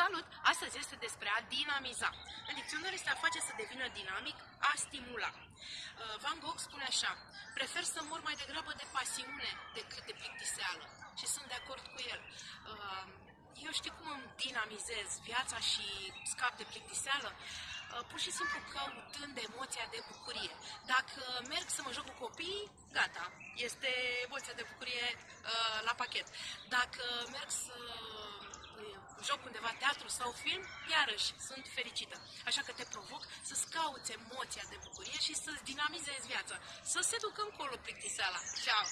Salut! Astăzi este despre a dinamiza. În dicționar este a face să devină dinamic, a stimula. Uh, Van Gogh spune așa, prefer să mor mai degrabă de pasiune decât de plictiseală. Și sunt de acord cu el. Uh, eu știu cum îmi dinamizez viața și scap de plictiseală? Uh, pur și simplu căutând emoția de bucurie. Dacă merg să mă joc cu copiii, gata, este emoția de bucurie la pachet. Dacă merg să joc undeva teatru sau film, iarăși sunt fericită. Așa că te provoc să-ți cauți emoția de bucurie și să-ți dinamizezi viața. Să se ducă încolo plictiseala. Ciao!